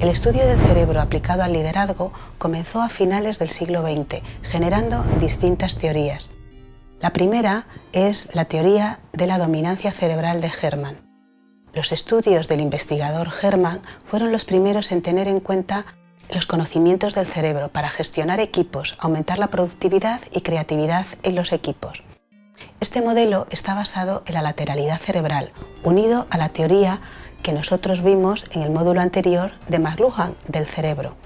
El estudio del cerebro aplicado al liderazgo comenzó a finales del siglo XX, generando distintas teorías. La primera es la teoría de la dominancia cerebral de Hermann. Los estudios del investigador Hermann fueron los primeros en tener en cuenta los conocimientos del cerebro para gestionar equipos, aumentar la productividad y creatividad en los equipos. Este modelo está basado en la lateralidad cerebral, unido a la teoría que nosotros vimos en el módulo anterior de McLuhan del cerebro.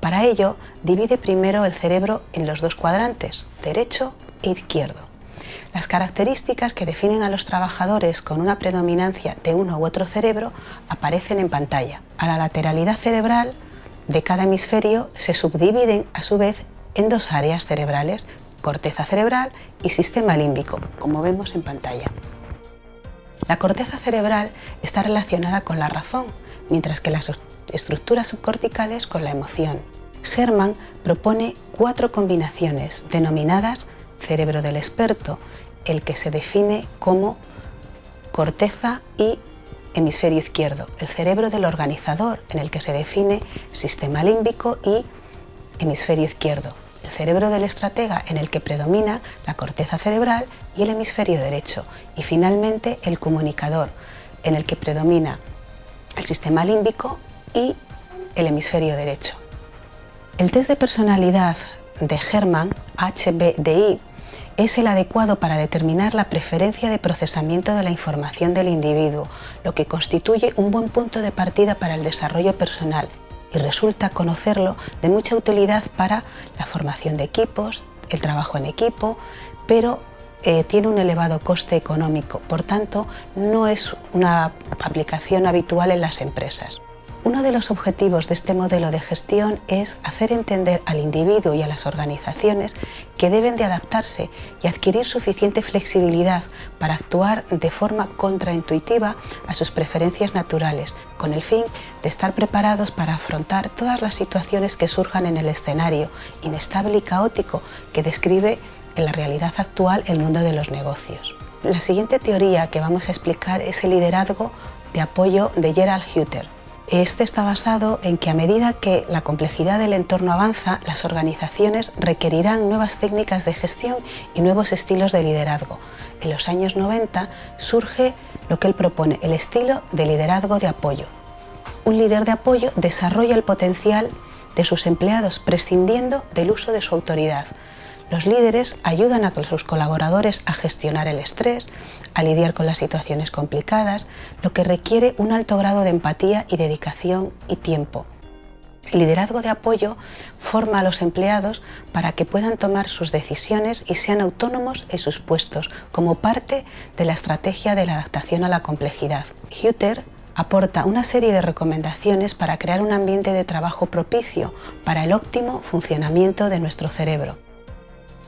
Para ello, divide primero el cerebro en los dos cuadrantes, derecho e izquierdo. Las características que definen a los trabajadores con una predominancia de uno u otro cerebro aparecen en pantalla. A la lateralidad cerebral de cada hemisferio se subdividen a su vez en dos áreas cerebrales, corteza cerebral y sistema límbico, como vemos en pantalla. La corteza cerebral está relacionada con la razón, mientras que las estructuras subcorticales con la emoción. Hermann propone cuatro combinaciones denominadas cerebro del experto, el que se define como corteza y hemisferio izquierdo, el cerebro del organizador, en el que se define sistema límbico y hemisferio izquierdo, cerebro del estratega en el que predomina la corteza cerebral y el hemisferio derecho y finalmente el comunicador en el que predomina el sistema límbico y el hemisferio derecho. El test de personalidad de Hermann, HBDI, es el adecuado para determinar la preferencia de procesamiento de la información del individuo, lo que constituye un buen punto de partida para el desarrollo personal y resulta conocerlo de mucha utilidad para la formación de equipos, el trabajo en equipo, pero eh, tiene un elevado coste económico, por tanto no es una aplicación habitual en las empresas. Uno de los objetivos de este modelo de gestión es hacer entender al individuo y a las organizaciones que deben de adaptarse y adquirir suficiente flexibilidad para actuar de forma contraintuitiva a sus preferencias naturales, con el fin de estar preparados para afrontar todas las situaciones que surjan en el escenario inestable y caótico que describe en la realidad actual el mundo de los negocios. La siguiente teoría que vamos a explicar es el liderazgo de apoyo de Gerald Hutter, este está basado en que a medida que la complejidad del entorno avanza, las organizaciones requerirán nuevas técnicas de gestión y nuevos estilos de liderazgo. En los años 90 surge lo que él propone, el estilo de liderazgo de apoyo. Un líder de apoyo desarrolla el potencial de sus empleados prescindiendo del uso de su autoridad, los líderes ayudan a sus colaboradores a gestionar el estrés, a lidiar con las situaciones complicadas, lo que requiere un alto grado de empatía y dedicación y tiempo. El liderazgo de apoyo forma a los empleados para que puedan tomar sus decisiones y sean autónomos en sus puestos como parte de la estrategia de la adaptación a la complejidad. Hutter aporta una serie de recomendaciones para crear un ambiente de trabajo propicio para el óptimo funcionamiento de nuestro cerebro.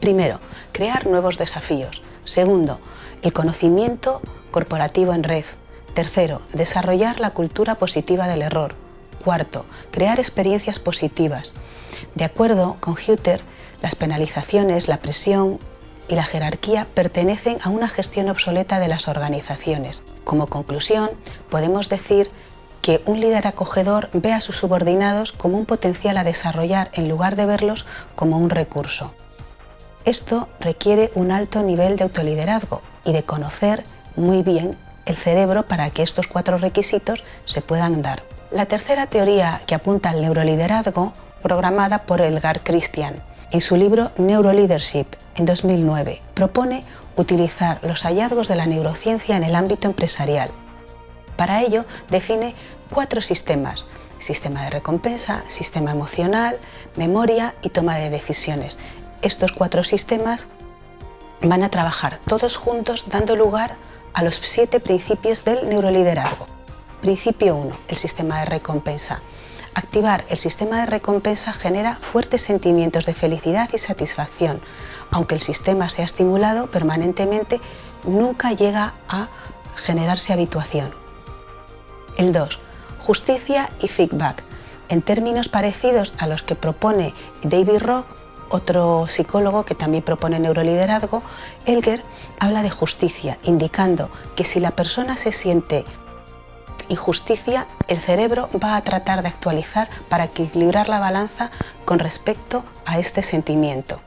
Primero, crear nuevos desafíos. Segundo, el conocimiento corporativo en red. Tercero, desarrollar la cultura positiva del error. Cuarto, crear experiencias positivas. De acuerdo con Hutter, las penalizaciones, la presión y la jerarquía pertenecen a una gestión obsoleta de las organizaciones. Como conclusión, podemos decir que un líder acogedor ve a sus subordinados como un potencial a desarrollar en lugar de verlos como un recurso. Esto requiere un alto nivel de autoliderazgo y de conocer muy bien el cerebro para que estos cuatro requisitos se puedan dar. La tercera teoría que apunta al neuroliderazgo, programada por Edgar Christian en su libro Neuroleadership en 2009, propone utilizar los hallazgos de la neurociencia en el ámbito empresarial. Para ello define cuatro sistemas, sistema de recompensa, sistema emocional, memoria y toma de decisiones, estos cuatro sistemas van a trabajar todos juntos dando lugar a los siete principios del neuroliderazgo. Principio 1, el sistema de recompensa. Activar el sistema de recompensa genera fuertes sentimientos de felicidad y satisfacción. Aunque el sistema sea estimulado permanentemente, nunca llega a generarse habituación. El 2, justicia y feedback. En términos parecidos a los que propone David Rock, otro psicólogo que también propone neuroliderazgo, Elger, habla de justicia, indicando que si la persona se siente injusticia, el cerebro va a tratar de actualizar para equilibrar la balanza con respecto a este sentimiento.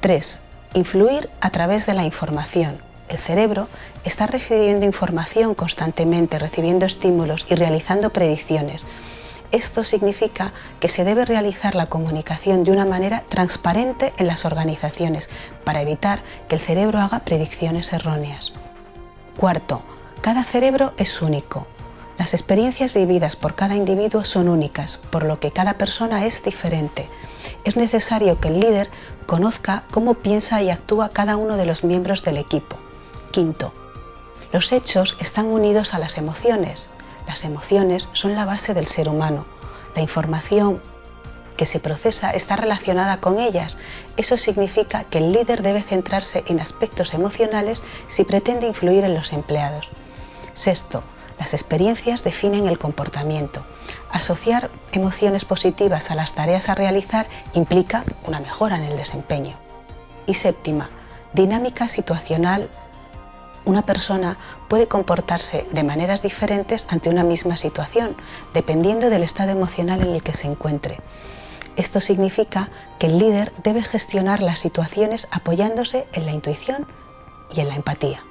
3. Influir a través de la información. El cerebro está recibiendo información constantemente, recibiendo estímulos y realizando predicciones. Esto significa que se debe realizar la comunicación de una manera transparente en las organizaciones para evitar que el cerebro haga predicciones erróneas. Cuarto, cada cerebro es único. Las experiencias vividas por cada individuo son únicas, por lo que cada persona es diferente. Es necesario que el líder conozca cómo piensa y actúa cada uno de los miembros del equipo. Quinto, los hechos están unidos a las emociones. Las emociones son la base del ser humano. La información que se procesa está relacionada con ellas. Eso significa que el líder debe centrarse en aspectos emocionales si pretende influir en los empleados. Sexto, las experiencias definen el comportamiento. Asociar emociones positivas a las tareas a realizar implica una mejora en el desempeño. Y séptima, dinámica situacional una persona puede comportarse de maneras diferentes ante una misma situación, dependiendo del estado emocional en el que se encuentre. Esto significa que el líder debe gestionar las situaciones apoyándose en la intuición y en la empatía.